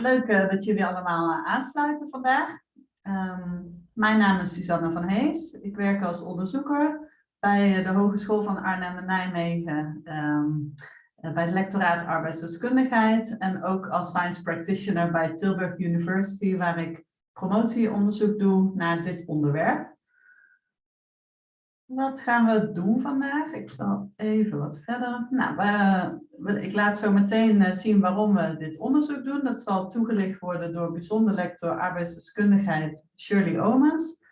leuk uh, dat jullie allemaal uh, aansluiten vandaag. Um, mijn naam is Susanne van Hees. Ik werk als onderzoeker bij de Hogeschool van Arnhem en Nijmegen. Um, bij het lectoraat arbeidsdeskundigheid en ook als science practitioner bij Tilburg University, waar ik promotieonderzoek doe naar dit onderwerp. Wat gaan we doen vandaag? Ik zal even wat verder. Nou, ik laat zo meteen eh, zien waarom we dit onderzoek doen. Dat zal toegelicht worden door bijzonder lector arbeidsdeskundigheid Shirley Omens.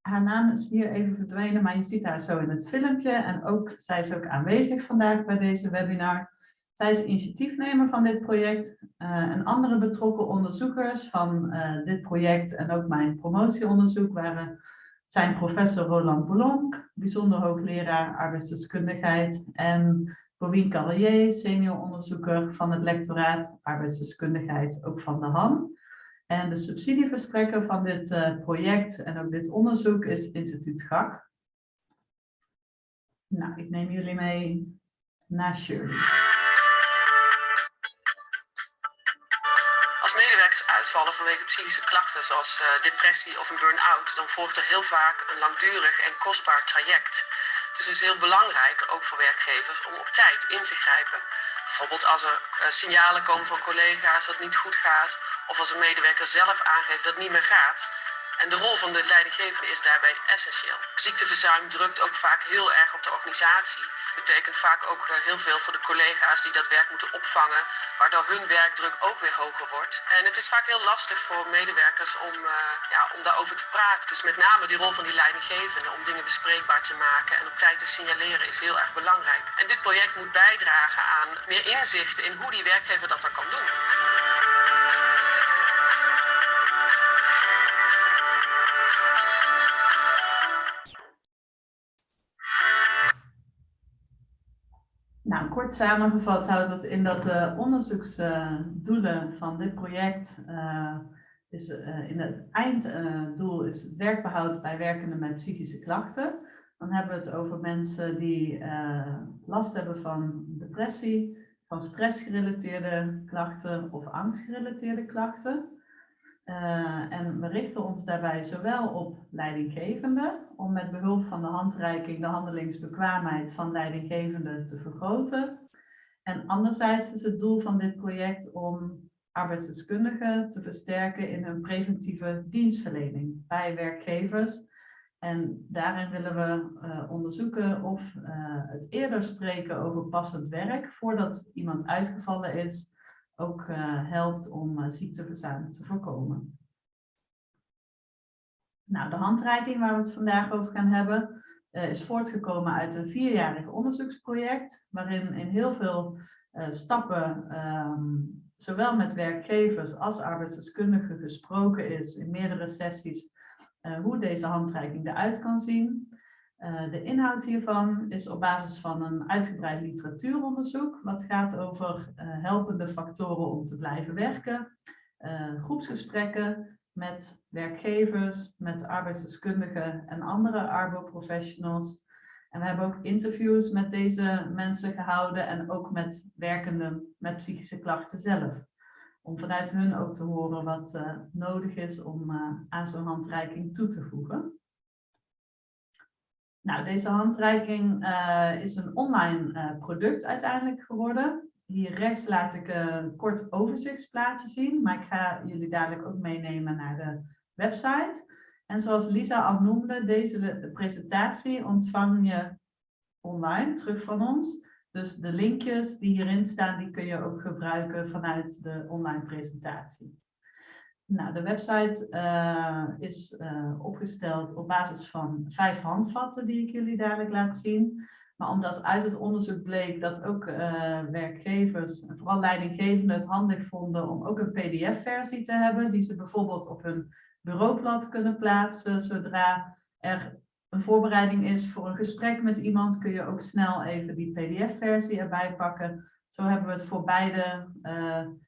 Haar naam is hier even verdwenen, maar je ziet haar zo in het filmpje. En ook, zij is ook aanwezig vandaag bij deze webinar. Zij is initiatiefnemer van dit project. Uh, en andere betrokken onderzoekers van uh, dit project en ook mijn promotieonderzoek waren zijn professor Roland Boulonk, bijzonder hoogleraar arbeidsdeskundigheid en Bovien Carrier, senior onderzoeker van het lectoraat arbeidsdeskundigheid, ook van de HAN. En de subsidieverstrekker van dit uh, project en ook dit onderzoek is instituut GAK. Nou, ik neem jullie mee naar Shirley. Vanwege psychische klachten zoals uh, depressie of een burn-out, dan volgt er heel vaak een langdurig en kostbaar traject. Dus het is heel belangrijk, ook voor werkgevers, om op tijd in te grijpen. Bijvoorbeeld als er uh, signalen komen van collega's dat het niet goed gaat, of als een medewerker zelf aangeeft dat het niet meer gaat. En de rol van de leidinggevende is daarbij essentieel. Ziekteverzuim drukt ook vaak heel erg op de organisatie betekent vaak ook eh, heel veel voor de collega's die dat werk moeten opvangen, waardoor hun werkdruk ook weer hoger wordt. En het is vaak heel lastig voor medewerkers om, uh, ja, om daarover te praten. Dus met name die rol van die leidinggevende om dingen bespreekbaar te maken en op tijd te signaleren is heel erg belangrijk. En dit project moet bijdragen aan meer inzichten in hoe die werkgever dat dan kan doen. Kort samengevat houdt dat in dat de onderzoeksdoelen van dit project uh, is uh, in het einddoel is werkbehoud bij werkenden met psychische klachten. Dan hebben we het over mensen die uh, last hebben van depressie, van stressgerelateerde klachten of angstgerelateerde klachten. Uh, en we richten ons daarbij zowel op leidinggevenden, om met behulp van de handreiking de handelingsbekwaamheid van leidinggevenden te vergroten. En anderzijds is het doel van dit project om arbeidsdeskundigen te versterken in hun preventieve dienstverlening bij werkgevers. En daarin willen we uh, onderzoeken of uh, het eerder spreken over passend werk voordat iemand uitgevallen is, ook uh, helpt om uh, ziekteverzuim te voorkomen. Nou, de handreiking waar we het vandaag over gaan hebben uh, is voortgekomen uit een vierjarig onderzoeksproject waarin in heel veel stappen um, zowel met werkgevers als arbeidsdeskundigen gesproken is in meerdere sessies hoe deze handreiking eruit kan zien. Uh, de inhoud hiervan is op basis van een uitgebreid literatuuronderzoek, wat gaat over uh, helpende factoren om te blijven werken, uh, groepsgesprekken met werkgevers, met arbeidsdeskundigen en andere arbo-professionals. En we hebben ook interviews met deze mensen gehouden en ook met werkenden met psychische klachten zelf. Om vanuit hun ook te horen wat nodig is om aan zo'n handreiking toe te voegen. Nou, deze handreiking uh, is een online uh, product uiteindelijk geworden. Hier rechts laat ik een kort overzichtsplaatje zien, maar ik ga jullie dadelijk ook meenemen naar de website. En zoals Lisa al noemde, deze presentatie ontvang je online terug van ons. Dus de linkjes die hierin staan, die kun je ook gebruiken vanuit de online presentatie. Nou, de website uh, is uh, opgesteld op basis van vijf handvatten die ik jullie dadelijk laat zien. Maar omdat uit het onderzoek bleek dat ook uh, werkgevers, vooral leidinggevenden, het handig vonden om ook een pdf-versie te hebben, die ze bijvoorbeeld op hun bureaublad kunnen plaatsen. Zodra er een voorbereiding is voor een gesprek met iemand, kun je ook snel even die pdf-versie erbij pakken. Zo hebben we het voor beide,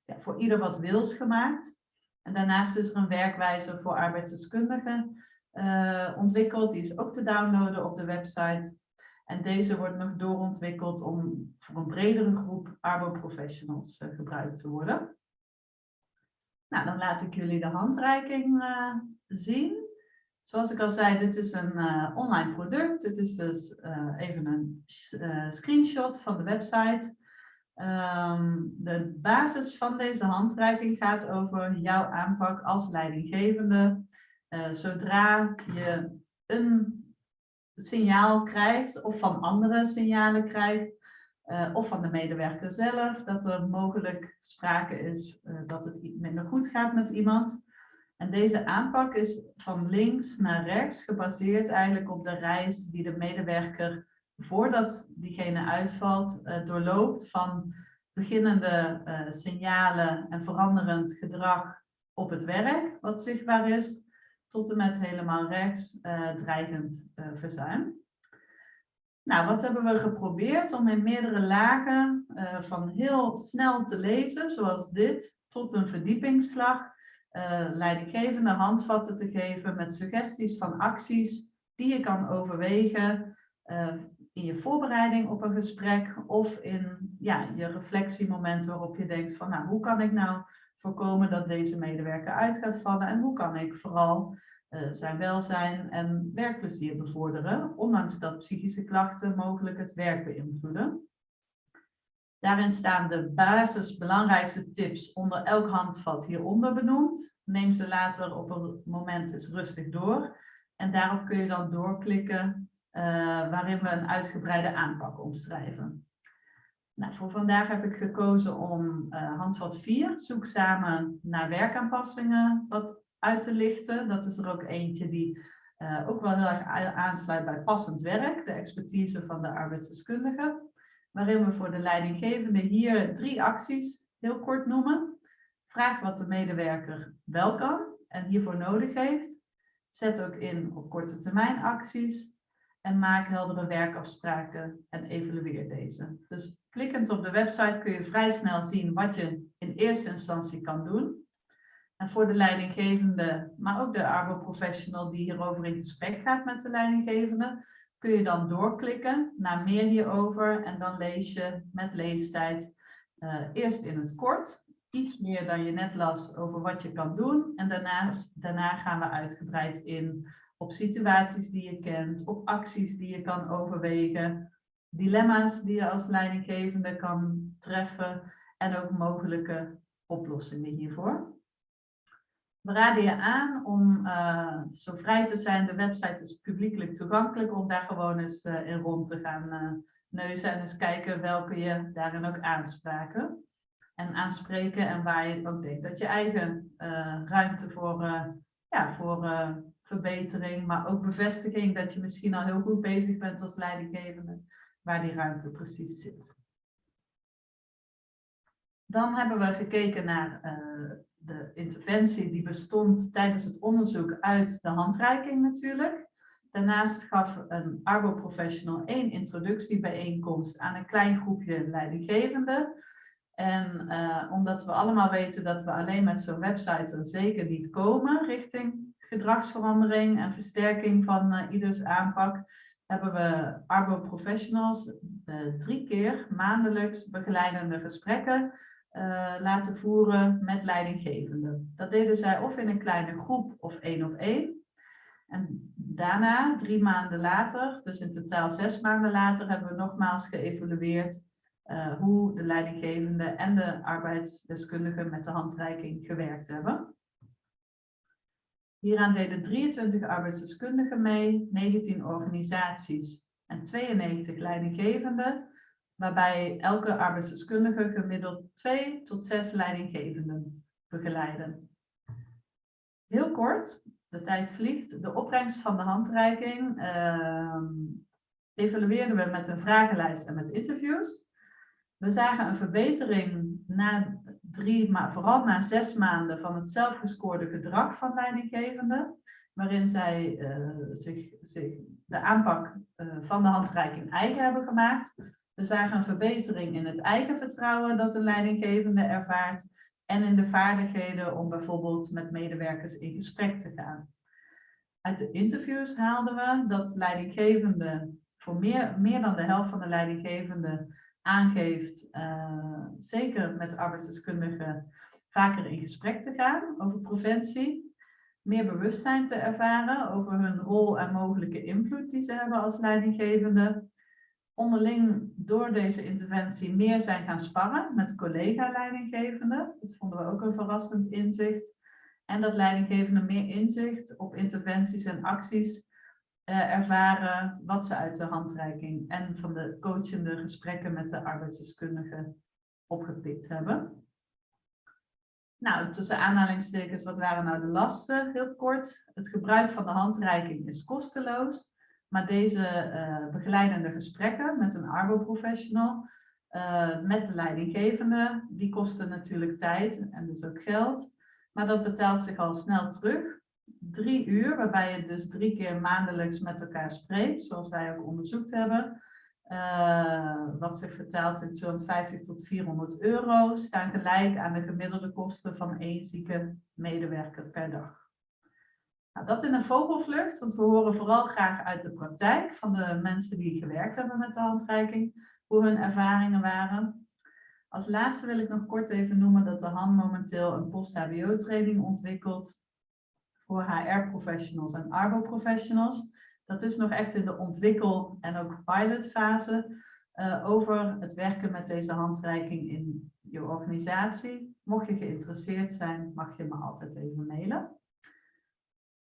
ja, voor ieder wat wils gemaakt. En daarnaast is er een werkwijze voor arbeidsdeskundigen uh, ontwikkeld. Die is ook te downloaden op de website. En deze wordt nog doorontwikkeld om voor een bredere groep arbo-professionals uh, gebruikt te worden. Nou, dan laat ik jullie de handreiking uh, zien. Zoals ik al zei, dit is een online product. Dit is dus even een screenshot van de website. Um, de basis van deze handreiking gaat over jouw aanpak als leidinggevende. zodra je een signaal krijgt of van andere signalen krijgt, uh, of van de medewerker zelf, dat er mogelijk sprake is uh, dat het minder goed gaat met iemand. En deze aanpak is van links naar rechts gebaseerd eigenlijk op de reis die de medewerker voordat diegene uitvalt uh, doorloopt van beginnende signalen en veranderend gedrag op het werk wat zichtbaar is, tot en met helemaal rechts dreigend verzuim. Nou, wat hebben we geprobeerd om in meerdere lagen van heel snel te lezen, zoals dit, tot een verdiepingsslag, leidinggevende handvatten te geven met suggesties van acties die je kan overwegen in je voorbereiding op een gesprek of in ja, je reflectiemoment waarop je denkt van nou, hoe kan ik nou voorkomen dat deze medewerker uit gaat vallen en hoe kan ik vooral uh, zijn welzijn en werkplezier bevorderen, ondanks dat psychische klachten mogelijk het werk beïnvloeden. Daarin staan de basis belangrijkste tips onder elk handvat hieronder benoemd. Neem ze later op een moment eens rustig door. En daarop kun je dan doorklikken waarin we een uitgebreide aanpak omschrijven. Nou, voor vandaag heb ik gekozen om uh, handvat 4, zoek samen naar werkaanpassingen, wat uit te lichten. Dat is er ook eentje die uh, ook wel heel erg aansluit bij passend werk, de expertise van de arbeidsdeskundige. Waarin we voor de leidinggevende hier drie acties heel kort noemen. Vraag wat de medewerker wel kan en hiervoor nodig heeft. Zet ook in op korte termijn acties. En maak heldere werkafspraken en evalueer deze. Dus klikkend op de website kun je vrij snel zien wat je in eerste instantie kan doen. En voor de leidinggevende, maar ook de arbo-professional die hierover in gesprek gaat met de leidinggevende, kun je dan doorklikken naar meer hierover en dan lees je met leestijd uh, eerst in het kort iets meer dan je net las over wat je kan doen. En daarnaast, daarna gaan we uitgebreid in op situaties die je kent, op acties die je kan overwegen, dilemma's die je als leidinggevende kan treffen en ook mogelijke oplossingen hiervoor. We raden je aan om uh, zo vrij te zijn. De website is publiekelijk toegankelijk om daar gewoon eens uh, in rond te gaan uh, neuzen en eens kijken welke je daarin ook aanspraken. En aanspreken en waar je ook denkt dat je eigen ruimte voor, ja, voor verbetering, maar ook bevestiging dat je misschien al heel goed bezig bent als leidinggevende, waar die ruimte precies zit. Dan hebben we gekeken naar de interventie die bestond tijdens het onderzoek uit de handreiking natuurlijk. Daarnaast gaf een Arbo-professional één introductiebijeenkomst aan een klein groepje leidinggevenden. En uh, omdat we allemaal weten dat we alleen met zo'n website er zeker niet komen richting gedragsverandering en versterking van uh, ieders aanpak, hebben we Arbo-professionals uh, drie keer maandelijks begeleidende gesprekken uh, laten voeren met leidinggevenden. Dat deden zij of in een kleine groep of één op één. En daarna, drie maanden later, dus in totaal zes maanden later, hebben we nogmaals geëvalueerd hoe de leidinggevende en de arbeidsdeskundigen met de handreiking gewerkt hebben. Hieraan deden 23 arbeidsdeskundigen mee, 19 organisaties en 92 leidinggevenden waarbij elke arbeidsdeskundige gemiddeld twee tot zes leidinggevenden begeleiden. Heel kort, de tijd vliegt, de opbrengst van de handreiking uh, evalueerden we met een vragenlijst en met interviews. We zagen een verbetering na drie, maar vooral na zes maanden van het zelfgescoorde gedrag van leidinggevenden, waarin zij uh, zich, zich, de aanpak uh, van de handreiking eigen hebben gemaakt. We zagen een verbetering in het eigen vertrouwen dat de leidinggevende ervaart en in de vaardigheden om bijvoorbeeld met medewerkers in gesprek te gaan. Uit de interviews haalden we dat leidinggevende, voor meer, meer dan de helft van de leidinggevenden aangeeft, uh, zeker met arbeidsdeskundigen, vaker in gesprek te gaan over preventie, meer bewustzijn te ervaren over hun rol en mogelijke invloed die ze hebben als leidinggevende, onderling door deze interventie meer zijn gaan sparren met collega-leidinggevenden. Dat vonden we ook een verrassend inzicht. En dat leidinggevenden meer inzicht op interventies en acties eh, ervaren wat ze uit de handreiking en van de coachende gesprekken met de arbeidsdeskundigen opgepikt hebben. Nou, tussen aanhalingstekens, wat waren nou de lasten? Heel kort, het gebruik van de handreiking is kosteloos. Maar deze uh, begeleidende gesprekken met een arbo-professional, uh, met de leidinggevende, die kosten natuurlijk tijd en dus ook geld. Maar dat betaalt zich al snel terug. Drie uur, waarbij je dus drie keer maandelijks met elkaar spreekt, zoals wij ook onderzocht hebben. Uh, wat zich vertaalt in 250 tot 400 euro, staan gelijk aan de gemiddelde kosten van één zieke medewerker per dag. Nou, dat in een vogelvlucht, want we horen vooral graag uit de praktijk van de mensen die gewerkt hebben met de handreiking, hoe hun ervaringen waren. Als laatste wil ik nog kort even noemen dat de HAN momenteel een post-HBO-training ontwikkelt voor HR-professionals en ARBO-professionals. Dat is nog echt in de ontwikkel- en ook pilotfase uh, over het werken met deze handreiking in je organisatie. Mocht je geïnteresseerd zijn, mag je me altijd even mailen.